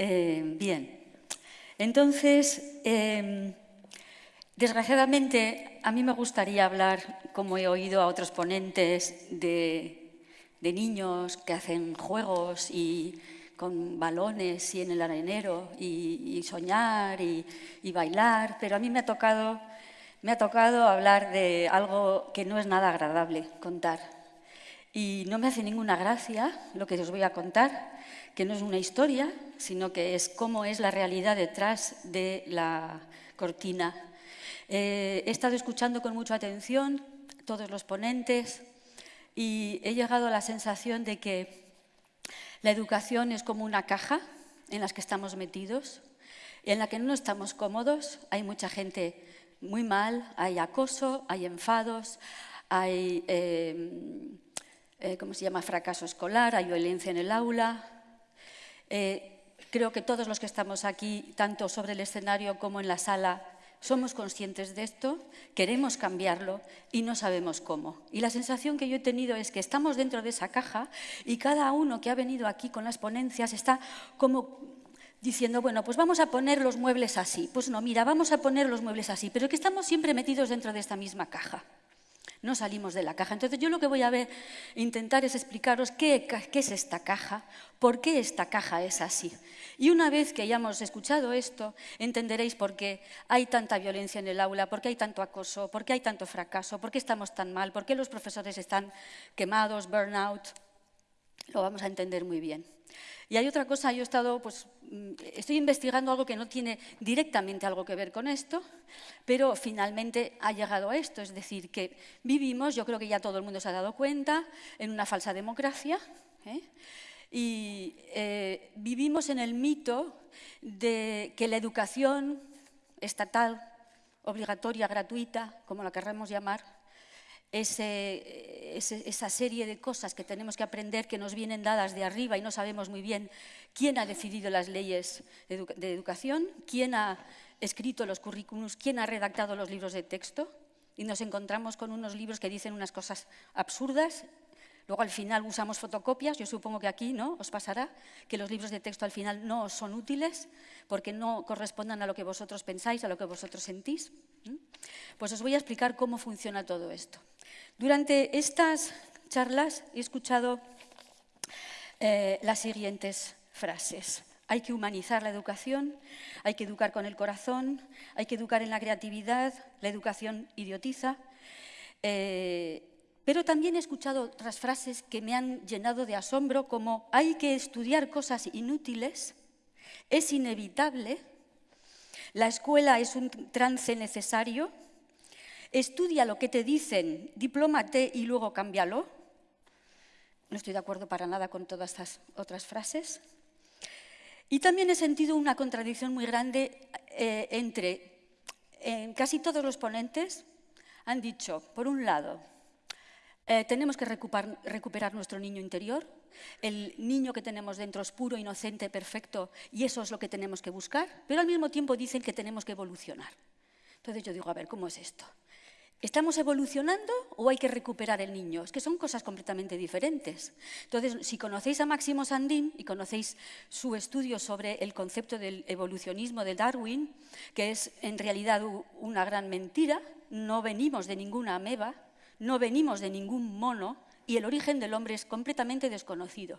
Eh, bien, entonces, em, desgraciadamente, a mí me gustaría hablar, como he oído a otros ponentes, de, niños que hacen juegos y con balones y en el arenero y, soñar y, y, bailar, pero a mí me ha, tocado, me ha tocado hablar de algo que no es nada agradable contar. Y no me hace ninguna gracia lo que os voy a contar, que no es una historia, sino que es cómo es la realidad detrás de la cortina. Eh, he estado escuchando con mucha atención todos los ponentes y he llegado a la sensación de que la educación es como una caja en la que estamos metidos, en la que no estamos cómodos, hay mucha gente muy mal, hay acoso, hay enfados, hay, eh, eh, ¿cómo se llama?, fracaso escolar, hay violencia en el aula, eh, creo que todos los que estamos aquí, tanto sobre el escenario como en la sala, somos conscientes de esto, queremos cambiarlo y no sabemos cómo. Y la sensación que yo he tenido es que estamos dentro de esa caja y cada uno que ha venido aquí con las ponencias está como diciendo, bueno, pues vamos a poner los muebles así. Pues no, mira, vamos a poner los muebles así, pero que estamos siempre metidos dentro de esta misma caja no salimos de la caja. Entonces yo lo que voy a ver, intentar es explicaros qué, es esta caja, por qué esta caja es así. Y una vez que hayamos escuchado esto, entenderéis por qué hay tanta violencia en el aula, por qué hay tanto acoso, por qué hay tanto fracaso, por qué estamos tan mal, por qué los profesores están quemados, burnout. Lo vamos a entender muy bien. Y hay otra cosa, yo he estado, pues, mm, estoy investigando algo que no tiene directamente algo que ver con esto, pero finalmente ha llegado a esto, es decir, que vivimos, yo creo que ya todo el mundo se ha dado cuenta, en una falsa democracia, ¿eh? y eh, vivimos en el mito de que la educación estatal, obligatoria, gratuita, como la querramos llamar, esa serie de cosas que tenemos que aprender que nos vienen dadas de arriba y no sabemos muy bien quién ha decidido las leyes de educación, quién ha escrito los currículums, quién ha redactado los libros de texto y nos encontramos con unos libros que dicen unas cosas absurdas. Luego al final usamos fotocopias, yo supongo que aquí ¿no? os pasará que los libros de texto al final no son útiles porque no correspondan a lo que vosotros pensáis, a lo que vosotros sentís. Pues os voy a explicar cómo funciona todo esto. Durante estas charlas he escuchado eh, las siguientes frases. Hay que humanizar la educación, hay que educar con el corazón, hay que educar en la creatividad, la educación idiotiza. Eh, pero también he escuchado otras frases que me han llenado de asombro, como hay que estudiar cosas inútiles, es inevitable, la escuela es un trance necesario, Estudia lo que te dicen, diplómate y luego cámbialo. No estoy de acuerdo para nada con todas estas otras frases. Y también he sentido una contradicción muy grande eh, entre casi todos los ponentes han dicho, por un lado, eh, tenemos que recuperar, recuperar, nuestro niño interior, el niño que tenemos dentro es puro, inocente, perfecto, y eso es lo que tenemos que buscar, pero al mismo tiempo dicen que tenemos que evolucionar. Entonces yo digo, a ver, ¿cómo es esto? ¿Estamos evolucionando o hay que recuperar el niño? Es que son cosas completamente diferentes. Entonces, si conocéis a Máximo Sandín y conocéis su estudio sobre el concepto del evolucionismo de Darwin, que es en realidad una gran mentira, no venimos de ninguna ameba, no venimos de ningún mono y el origen del hombre es completamente desconocido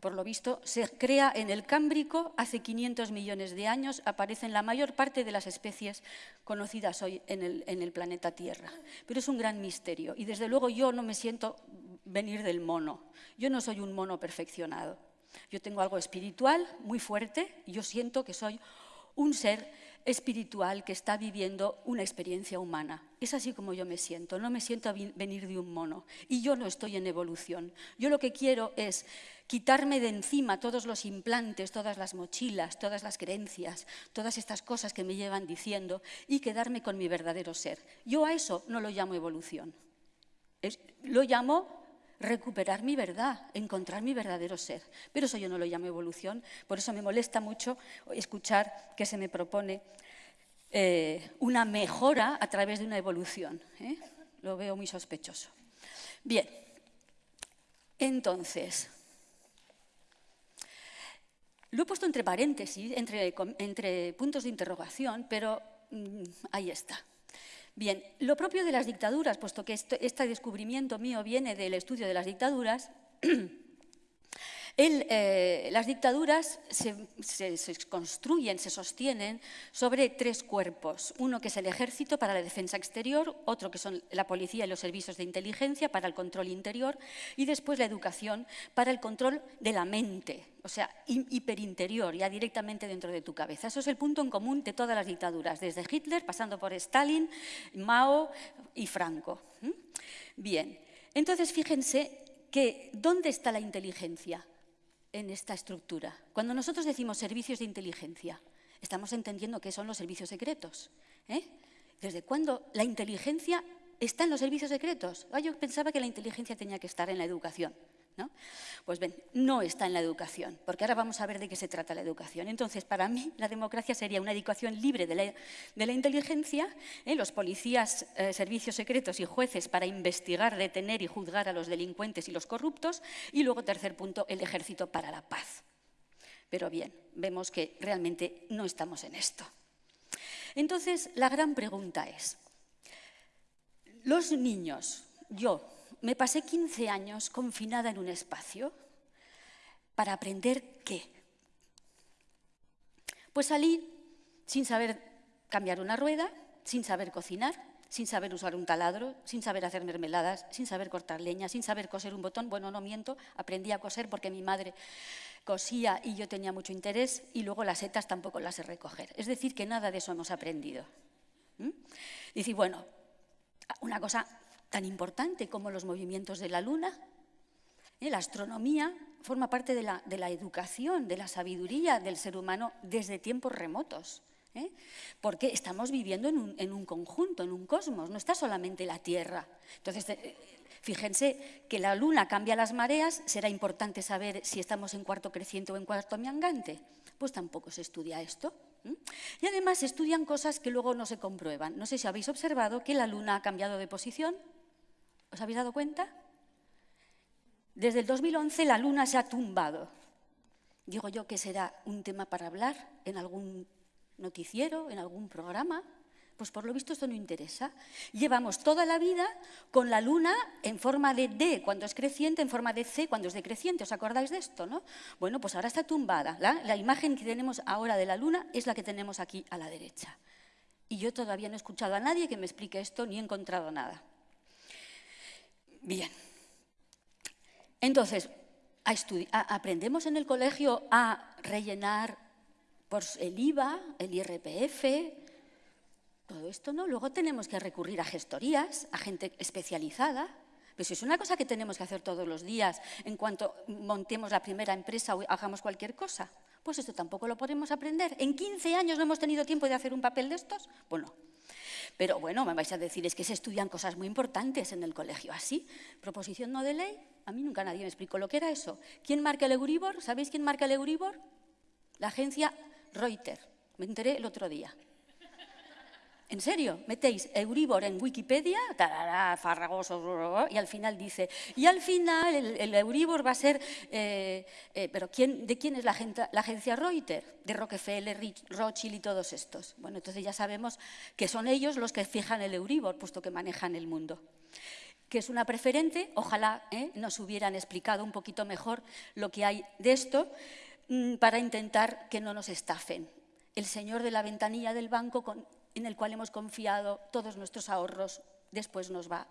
por lo visto, se crea en el Cámbrico hace 500 millones de años, aparecen la mayor parte de las especies conocidas hoy en el, planeta Tierra. Pero es un gran misterio y desde luego yo no me siento venir del mono. Yo no soy un mono perfeccionado. Yo tengo algo espiritual muy fuerte y yo siento que soy un ser espiritual que está viviendo una experiencia humana. Es así como yo me siento, no me siento venir de un mono. Y yo no estoy en evolución. Yo lo que quiero es quitarme de encima todos los implantes, todas las mochilas, todas las creencias, todas estas cosas que me llevan diciendo y quedarme con mi verdadero ser. Yo a eso no lo llamo evolución. lo llamo recuperar mi verdad, encontrar mi verdadero ser. Pero eso yo no lo llamo evolución, por eso me molesta mucho escuchar que se me propone eh, una mejora a través de una evolución. ¿eh? Lo veo muy sospechoso. Bien, entonces, Lo he puesto entre paréntesis, entre, entre puntos de interrogación, pero mm, ahí está. Bien, lo propio de las dictaduras, puesto que este descubrimiento mío viene del estudio de las dictaduras, Eh, las dictaduras se, construyen, se sostienen sobre tres cuerpos. Uno que es el ejército para la defensa exterior, otro que son la policía y los servicios de inteligencia para el control interior y después la educación para el control de la mente, o sea, hiperinterior, ya directamente dentro de tu cabeza. Eso es el punto en común de todas las dictaduras, desde Hitler, pasando por Stalin, Mao y Franco. Bien, entonces fíjense que ¿dónde está la inteligencia? En esta estructura. Cuando nosotros decimos servicios de inteligencia, estamos entendiendo qué son los servicios secretos. ¿eh? ¿Desde cuándo la inteligencia está en los servicios secretos? Ah, yo pensaba que la inteligencia tenía que estar en la educación. ¿No? Pues ven, no está en la educación, porque ahora vamos a ver de qué se trata la educación. Entonces, para mí, la democracia sería una educación libre de la, inteligencia, ¿eh? los policías, eh, servicios secretos y jueces para investigar, detener y juzgar a los delincuentes y los corruptos, y luego, tercer punto, el ejército para la paz. Pero bien, vemos que realmente no estamos en esto. Entonces, la gran pregunta es, los niños, yo, me pasé 15 años confinada en un espacio para aprender qué. Pues salí sin saber cambiar una rueda, sin saber cocinar, sin saber usar un taladro, sin saber hacer mermeladas, sin saber cortar leña, sin saber coser un botón. Bueno, no miento, aprendí a coser porque mi madre cosía y yo tenía mucho interés y luego las setas tampoco las sé recoger. Es decir, que nada de eso hemos aprendido. ¿Mm? Dice, bueno, una cosa tan importante como los movimientos de la luna. ¿eh? La astronomía forma parte de la, educación, de la sabiduría del ser humano desde tiempos remotos. ¿eh? Porque estamos viviendo en un, conjunto, en un cosmos, no está solamente la Tierra. Entonces, eh, fíjense que la luna cambia las mareas, será importante saber si estamos en cuarto creciente o en cuarto miangante. Pues tampoco se estudia esto. Y además se estudian cosas que luego no se comprueban. No sé si habéis observado que la luna ha cambiado de posición ¿Os habéis dado cuenta? Desde el 2011 la luna se ha tumbado. Digo yo que será un tema para hablar en algún noticiero, en algún programa. Pues por lo visto esto no interesa. Llevamos toda la vida con la luna en forma de D cuando es creciente, en forma de C cuando es decreciente. ¿Os acordáis de esto? no? Bueno, pues ahora está tumbada. la imagen que tenemos ahora de la luna es la que tenemos aquí a la derecha. Y yo todavía no he escuchado a nadie que me explique esto ni he encontrado nada. Bien. Entonces, aprendemos en el colegio a rellenar por el IVA, el IRPF, todo esto, ¿no? Luego tenemos que recurrir a gestorías, a gente especializada. Pues es una cosa que tenemos que hacer todos los días en cuanto montemos la primera empresa o hagamos cualquier cosa. Pues esto tampoco lo podemos aprender. ¿En 15 años no hemos tenido tiempo de hacer un papel de estos? Bueno, pero bueno, me vais a decir, es que se estudian cosas muy importantes en el colegio. ¿Así? ¿Proposición no de ley? A mí nunca nadie me explicó lo que era eso. ¿Quién marca el Euribor? ¿Sabéis quién marca el Euribor? La agencia Reuters. Me enteré el otro día. En serio, metéis Euribor en Wikipedia, tarará, farragoso, y al final dice, y al final el, Euribor va a ser, eh, eh, pero ¿quién, ¿de quién es la, agencia Reuters? De Rockefeller, Rothschild y todos estos. Bueno, entonces ya sabemos que son ellos los que fijan el Euribor, puesto que manejan el mundo. Que es una preferente, ojalá eh, nos hubieran explicado un poquito mejor lo que hay de esto, mm, para intentar que no nos estafen. El señor de la ventanilla del banco en el cual hemos confiado todos nuestros ahorros, después nos va,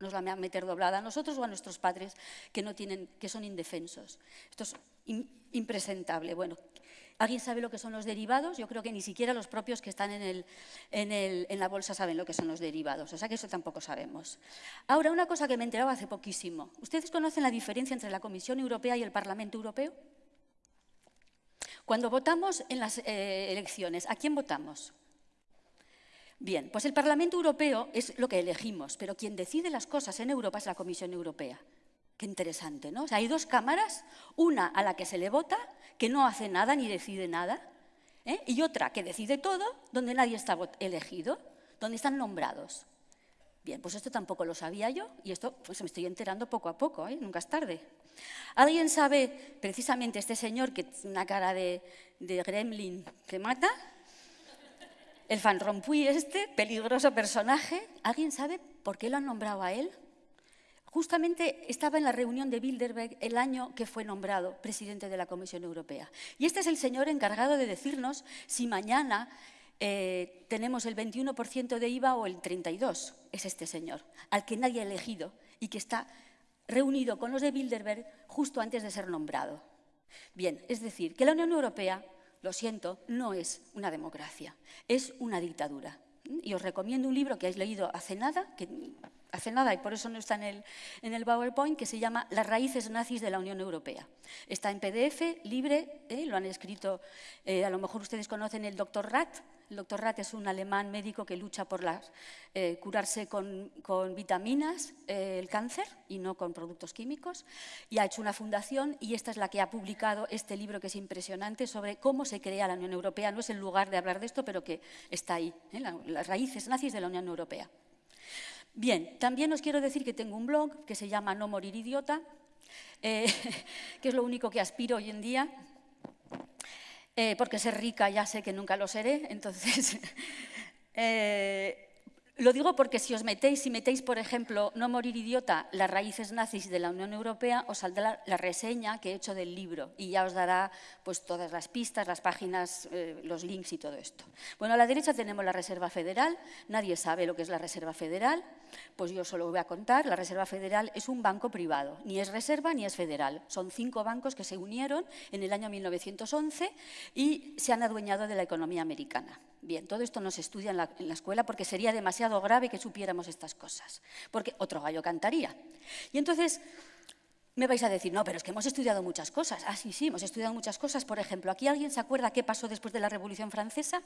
nos a meter doblada a nosotros o a nuestros padres que, no tienen, que son indefensos. Esto es impresentable. Bueno, ¿alguien sabe lo que son los derivados? Yo creo que ni siquiera los propios que están en, la bolsa saben lo que son los derivados, o sea que eso tampoco sabemos. Ahora, una cosa que me enteraba hace poquísimo. ¿Ustedes conocen la diferencia entre la Comisión Europea y el Parlamento Europeo? Cuando votamos en las eh, elecciones, ¿a quién votamos? Bien, pues el Parlamento Europeo es lo que elegimos, pero quien decide las cosas en Europa es la Comisión Europea. Qué interesante, ¿no? O sea, hay dos cámaras, una a la que se le vota, que no hace nada ni decide nada, ¿eh? y otra que decide todo, donde nadie está elegido, donde están nombrados. Bien, pues esto tampoco lo sabía yo y esto pues me estoy enterando poco a poco, ¿eh? nunca es tarde. ¿Alguien sabe, precisamente este señor que tiene una cara de, de gremlin que mata? El Van Rompuy este, peligroso personaje, ¿alguien sabe por qué lo han nombrado a él? Justamente estaba en la reunión de Bilderberg el año que fue nombrado presidente de la Comisión Europea. Y este es el señor encargado de decirnos si mañana eh, tenemos el 21% de IVA o el 32%. Es este señor, al que nadie ha elegido y que está reunido con los de Bilderberg justo antes de ser nombrado. Bien, es decir, que la Unión Europea, lo siento, no es una democracia, es una dictadura. Y os recomiendo un libro que habéis leído hace nada, que hace nada y por eso no está en el, en el PowerPoint, que se llama Las raíces nazis de la Unión Europea. Está en PDF, libre, ¿eh? lo han escrito, eh, a lo mejor ustedes conocen el doctor Rath, el doctor Rath es un alemán médico que lucha por eh, curarse con, vitaminas el cáncer y no con productos químicos. Y ha hecho una fundación y esta es la que ha publicado este libro que es impresionante sobre cómo se crea la Unión Europea. No es el lugar de hablar de esto, pero que está ahí, las raíces nazis de la Unión Europea. Bien, también os quiero decir que tengo un blog que se llama No morir idiota, eh, que es lo único que aspiro hoy en día, eh, porque ser rica ya sé que nunca lo seré, entonces... Eh, lo digo porque si os metéis, si metéis, por ejemplo, No morir idiota, las raíces nazis de la Unión Europea, os saldrá la, reseña que he hecho del libro y ya os dará pues, todas las pistas, las páginas, eh, los links y todo esto. Bueno, a la derecha tenemos la Reserva Federal. Nadie sabe lo que es la Reserva Federal. Pues yo solo voy a contar. La Reserva Federal es un banco privado. Ni es reserva ni es federal. Son cinco bancos que se unieron en el año 1911 y se han adueñado de la economía americana. Bien, todo esto no se estudia en la, escuela porque sería demasiado grave que supiéramos estas cosas, porque otro gallo cantaría. Y entonces me vais a decir, no, pero es que hemos estudiado muchas cosas. Ah, sí, sí, hemos estudiado muchas cosas. Por ejemplo, ¿aquí alguien se acuerda qué pasó después de la Revolución Francesa?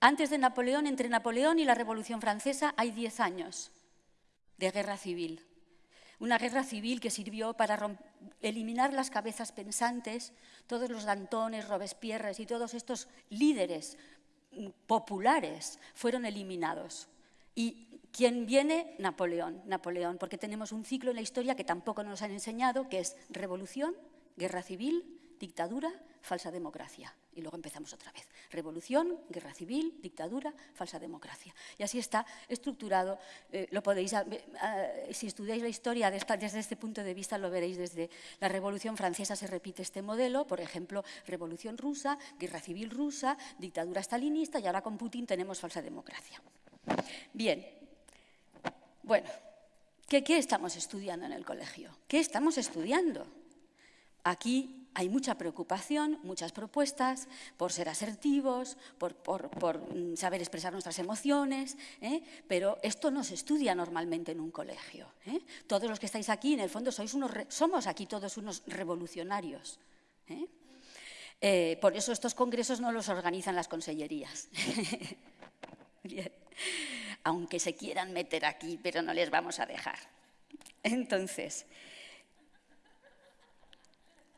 Antes de Napoleón, entre Napoleón y la Revolución Francesa hay diez años de guerra civil. Una guerra civil que sirvió para eliminar las cabezas pensantes, todos los Dantones, Robespierres y todos estos líderes mm, populares fueron eliminados. ¿Y quién viene? Napoleón, Napoleón, porque tenemos un ciclo en la historia que tampoco nos han enseñado, que es revolución, guerra civil, dictadura, falsa democracia. Y luego empezamos otra vez. Revolución, guerra civil, dictadura, falsa democracia. Y así está estructurado. Eh, lo podéis, si estudiáis la historia desde este punto de vista, lo veréis desde la Revolución Francesa se repite este modelo. Por ejemplo, Revolución rusa, guerra civil rusa, dictadura stalinista y ahora con Putin tenemos falsa democracia. Bien. Bueno, ¿qué, qué estamos estudiando en el colegio? ¿Qué estamos estudiando? Aquí hay mucha preocupación, muchas propuestas por ser asertivos, por, mm, saber expresar nuestras emociones, ¿eh? pero esto no se estudia normalmente en un colegio. ¿eh? Todos los que estáis aquí, en el fondo, sois unos somos aquí todos unos revolucionarios. ¿eh? por eso estos congresos no los organizan las consellerías. Aunque se quieran meter aquí, pero no les vamos a dejar. Entonces,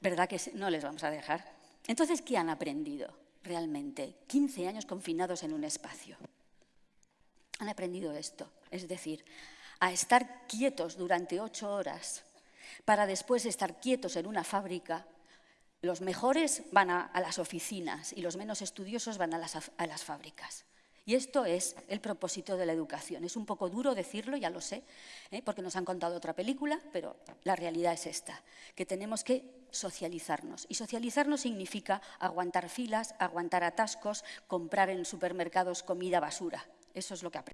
¿Verdad que no les vamos a dejar? Entonces, ¿qué han aprendido realmente? 15 años confinados en un espacio. Han aprendido esto, es decir, a estar quietos durante ocho horas para después estar quietos en una fábrica. Los mejores van a, las oficinas y los menos estudiosos van a las fábricas. Y esto es el propósito de la educación. Es un poco duro decirlo, ya lo sé, ¿eh? porque nos han contado otra película, pero la realidad es esta, que tenemos que socializarnos. Y socializarnos significa aguantar filas, aguantar atascos, comprar en supermercados comida basura. Eso es lo que aprendemos.